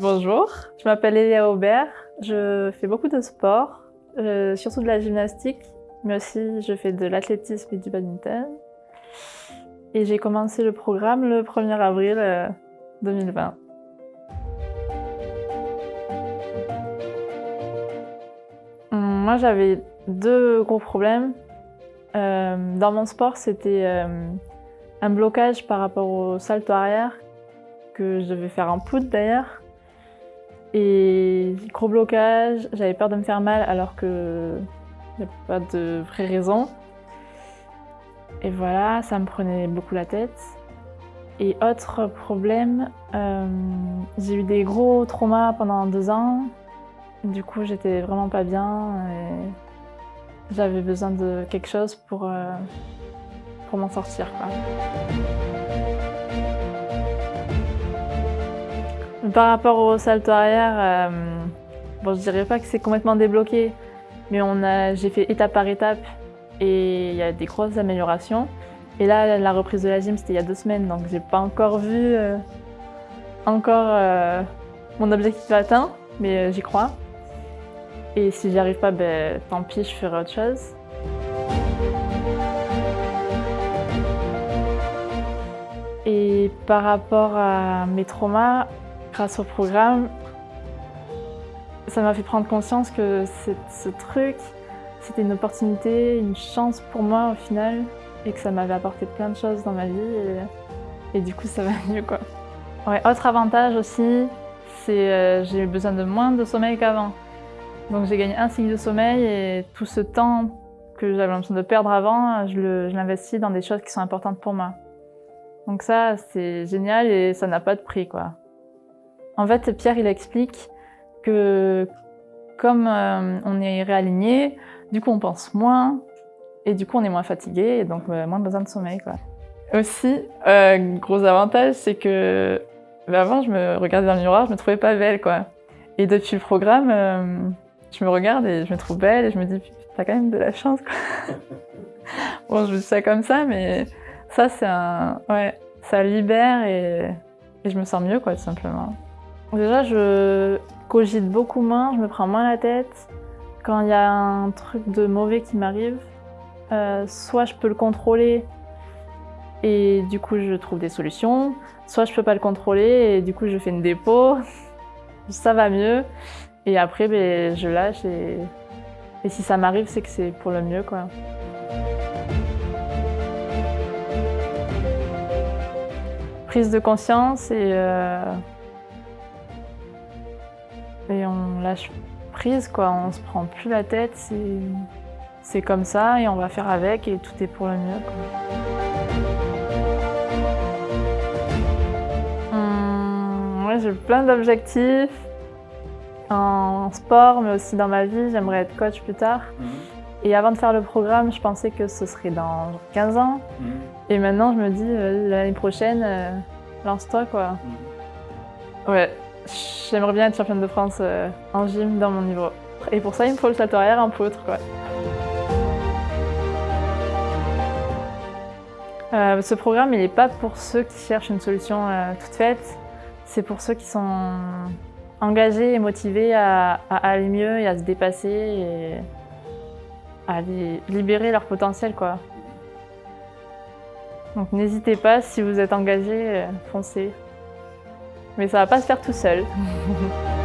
Bonjour, je m'appelle Elia Aubert, je fais beaucoup de sport, euh, surtout de la gymnastique, mais aussi je fais de l'athlétisme et du badminton. Et j'ai commencé le programme le 1er avril 2020. Euh, hum, moi j'avais deux gros problèmes. Euh, dans mon sport, c'était un blocage par rapport au salto arrière, que je devais faire en poudre d'ailleurs. Et gros blocage, j'avais peur de me faire mal alors que n'y a pas de vraie raison. Et voilà, ça me prenait beaucoup la tête. Et autre problème, euh, j'ai eu des gros traumas pendant deux ans. Du coup, j'étais vraiment pas bien et j'avais besoin de quelque chose pour, euh, pour m'en sortir. Par rapport au salto arrière, euh, bon, je dirais pas que c'est complètement débloqué, mais j'ai fait étape par étape et il y a des grosses améliorations. Et là, la reprise de la gym, c'était il y a deux semaines, donc j'ai pas encore vu euh, encore euh, mon objectif atteint, mais j'y crois. Et si j'y arrive pas, ben, tant pis, je ferai autre chose. Et par rapport à mes traumas, grâce au programme, ça m'a fait prendre conscience que ce truc, c'était une opportunité, une chance pour moi au final, et que ça m'avait apporté plein de choses dans ma vie, et, du coup ça va mieux quoi. Ouais, autre avantage aussi, c'est euh, j'ai eu besoin de moins de sommeil qu'avant. Donc j'ai gagné un cycle de sommeil et tout ce temps que j'avais l'impression de perdre avant, je l'investis dans des choses qui sont importantes pour moi. Donc ça, c'est génial et ça n'a pas de prix quoi. En fait, Pierre, il explique que comme euh, on est réaligné, du coup on pense moins, et du coup on est moins fatigué, et donc euh, moins besoin de sommeil. Quoi. Aussi, euh, gros avantage, c'est que bah, avant je me regardais dans le miroir, je me trouvais pas belle. quoi. Et depuis le programme, je me regarde et je me trouve belle, et je me dis, t'as quand même de la chance. Quoi. bon, je dis ça comme ça, mais ça c'est. Ouais, ça libère et, et je me sens mieux, quoi, tout simplement. Déjà, je cogite beaucoup moins, je me prends moins la tête. Quand il y a un truc de mauvais qui m'arrive, euh, soit je peux le contrôler et du coup je trouve des solutions, soit je peux pas le contrôler et du coup je fais une dépôt, ça va mieux. Et après, ben, je lâche et, si ça m'arrive, c'est que c'est pour le mieux. quoi. Prise de conscience et... Euh, on lâche prise, quoi. On se prend plus la tête, c'est comme ça et on va faire avec et tout est pour le mieux. Hum, j'ai plein d'objectifs en sport, mais aussi dans ma vie. J'aimerais être coach plus tard. Mhm. Et avant de faire le programme, je pensais que ce serait dans 15 ans. Mhm. Et maintenant, je me dis, euh, l'année prochaine, euh, lance-toi, quoi. Mhm. Ouais. J'aimerais bien être championne de France euh, en gym dans mon niveau. Et pour ça, il me faut le salto arrière en poutre. Quoi. Euh, ce programme, il n'est pas pour ceux qui cherchent une solution euh, toute faite. C'est pour ceux qui sont engagés et motivés à, aller mieux et à se dépasser et à libérer leur potentiel. Quoi. Donc n'hésitez pas, si vous êtes engagé, foncez mais ça va pas se faire tout seul.